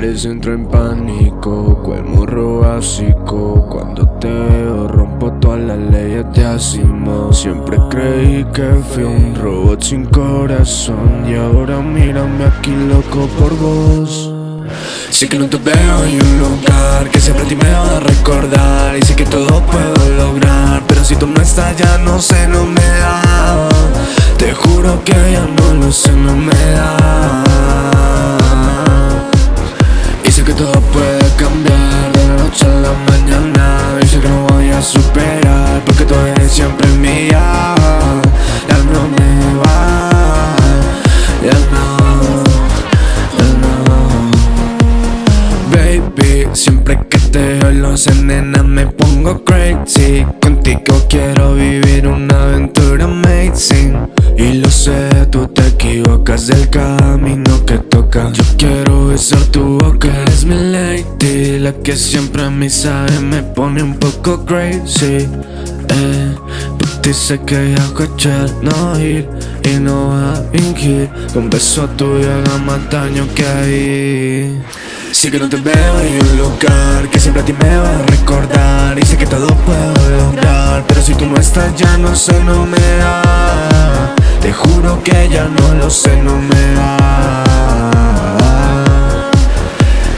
veces entro en pánico Cual morro básico. Cuando te veo rompo todas las leyes de Asimo Siempre creí que fui un robot sin corazón. Y ahora mírame aquí loco por vos. Sé que no te veo en un lugar Que siempre a ti me va a recordar. Y sé que todo puedo lograr Pero si tú no estás ya no sé, no me da. Te juro que ya no lo sé, no me da Siempre que te los nena me pongo crazy. Contigo quiero vivir una aventura amazing. Y lo sé, tú te equivocas del camino que toca. Yo quiero besar tu boca, eres mi lady. La que siempre a mí sabe me pone un poco crazy. Eh, sé que hago echar no ir. Y no va a fingir. Con beso tuyo haga más daño que ahí Sé que no te veo en un lugar que siempre a ti me va a recordar. Y sé que todo puedo lograr Pero si tú no estás ya no sé, no me da. Te juro que ya no lo sé, no me da.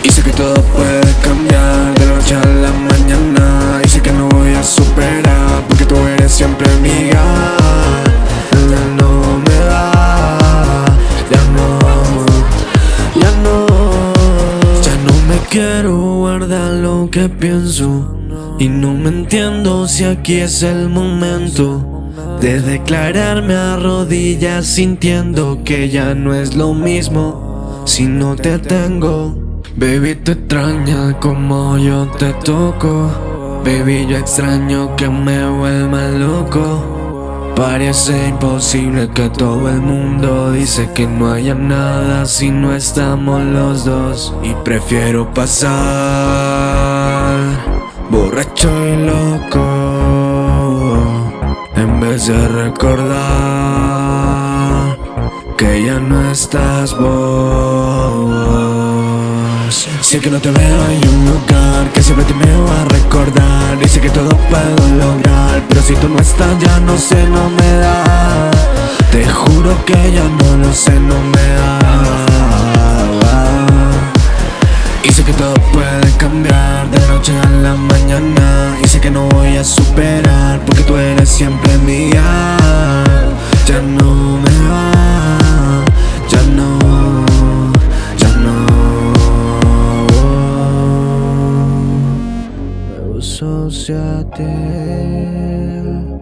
Y sé que todo puede guardar lo que pienso Y no me entiendo si aquí es el momento de declararme a rodillas sintiendo que ya no es lo mismo si no te tengo. Baby te extraña como yo te toco. Baby yo extraño que me vuelva loco. Parece imposible que todo el mundo dice que no haya nada si no estamos los dos. Y prefiero pasar borracho y loco en vez de recordar que ya no estás vos. Sé que no te veo en un lugar que siempre te va a recordar sé que todo puedo lograr, si tú no estás ya no sé, no me da. Te juro que ya no lo sé, no me da. Y sé que todo puede cambiar de noche a la mañana Y sé que no voy a superar porque tú eres siempre mía Me uso hacia ti